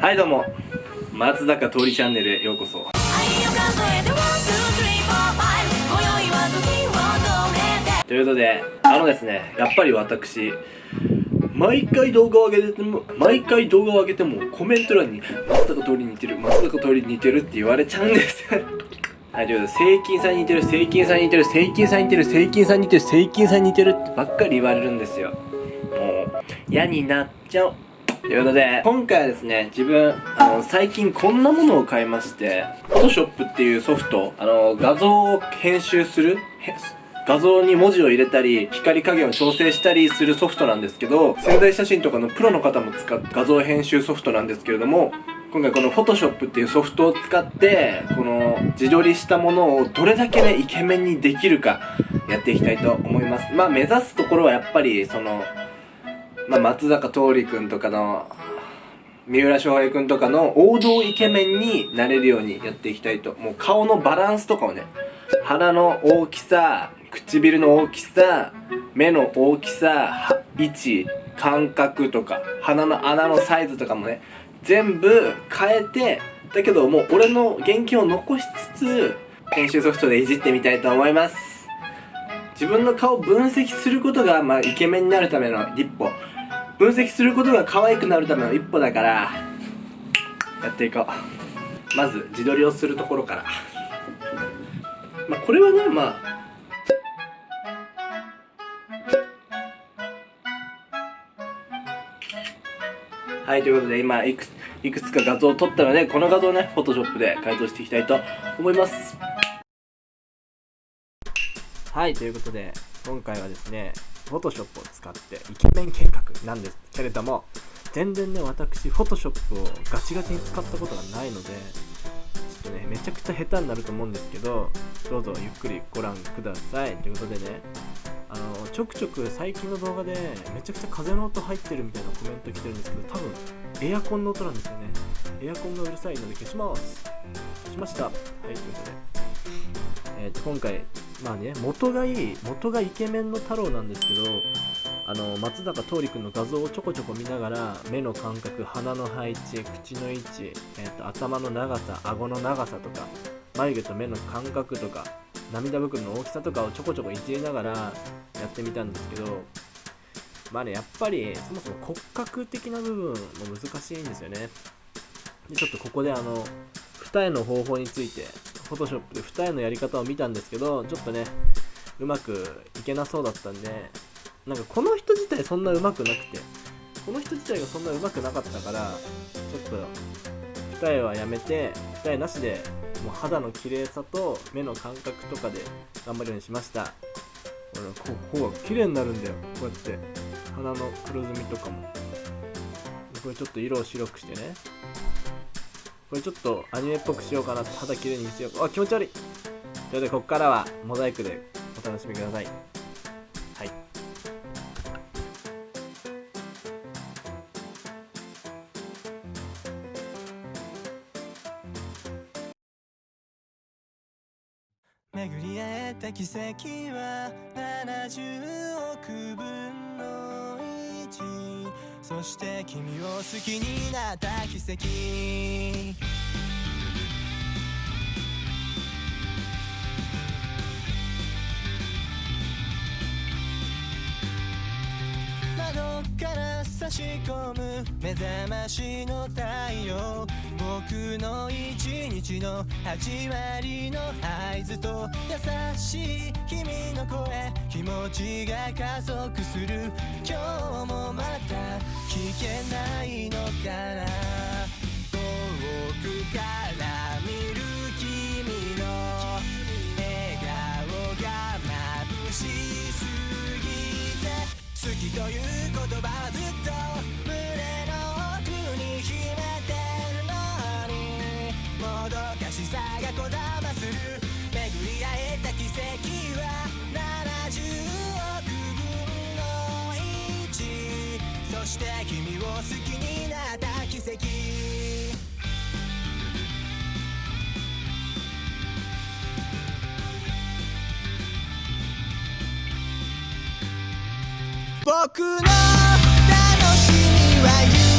はいどうも松坂桃李チャンネルへようこそということであのですねやっぱり私毎回動画を上げても毎回動画を上げてもコメント欄に松坂桃李似てる松坂桃李似てるって言われちゃうんです はい、ということで、セイキンさん似てる、セイキンさんに似てる、セイキンさんに似てる、セイキンさんに似てる、セイキンさんに似てるってばっかり言われるんですよ。もう、嫌になっちゃう。ということで、今回はですね、自分、あの、最近こんなものを買いまして、Photoshop っていうソフト、あの、画像を編集する、画像に文字を入れたり、光加減を調整したりするソフトなんですけど、潜在写真とかのプロの方も使う画像編集ソフトなんですけれども、今回この Photoshop っていうソフトを使ってこの自撮りしたものをどれだけねイケメンにできるかやっていきたいと思います。まあ目指すところはやっぱりその、まあ、松坂桃李君とかの三浦翔平君とかの王道イケメンになれるようにやっていきたいと。もう顔のバランスとかをね鼻の大きさ唇の大きさ目の大きさ位置感覚とか鼻の穴のサイズとかもね全部変えてだけどもう俺の原型を残しつつ編集ソフトでいじってみたいと思います。自分の顔を分析することが、まあ、イケメンになるための一歩。分析することが可愛くなるための一歩だからやっていこう。まず自撮りをするところから。まあこれはねまあはい、ということで今いくいくつか画像を撮ったので、この画像をね、フォトショップで改造していきたいと思います。はい、ということで、今回はですね、フォトショップを使ってイケメン計画なんですけれども、全然ね、私、フォトショップをガチガチに使ったことがないので、ちょっとね、めちゃくちゃ下手になると思うんですけど、どうぞゆっくりご覧ください。ということでね、あのちょくちょく最近の動画でめちゃくちゃ風の音入ってるみたいなコメント来てるんですけど多分エアコンの音なんですよね。エアコンがうるさいので消します。消しました。はいということで、えー、と今回まあね元がいい元がイケメンの太郎なんですけどあの松坂桃李君の画像をちょこちょこ見ながら目の感覚鼻の配置口の位置、えーと頭の長さ顎の長さとか眉毛と目の感覚とか涙袋の大きさとかをちょこちょこいじりながらやってみたんですけどまあねやっぱりそもそも骨格的な部分も難しいんですよね。でちょっとここであの二重の方法について Photoshop で二重のやり方を見たんですけどちょっとねうまくいけなそうだったんでなんかこの人自体そんなうまくなくてこの人自体がそんなうまくなかったからちょっと二重はやめて二重なしでもう肌の綺麗さと目の感覚とかで頑張るようにしました。ほらここが綺麗になるんだよ。こうやって鼻の黒ずみとかも。これちょっと色を白くしてね。これちょっとアニメっぽくしようかなって肌綺麗に見せよう。あ気持ち悪い。ということでここからはモザイクでお楽しみください。巡り合えた奇跡は70億分の1そして君を好きになった奇跡。窓から差し込む目覚ましの太陽僕の一日の8割の合図と優しい君の声。気持ちが加速する。今日もまた聞けないのかな？きという言葉ずっと僕の楽しみは夢。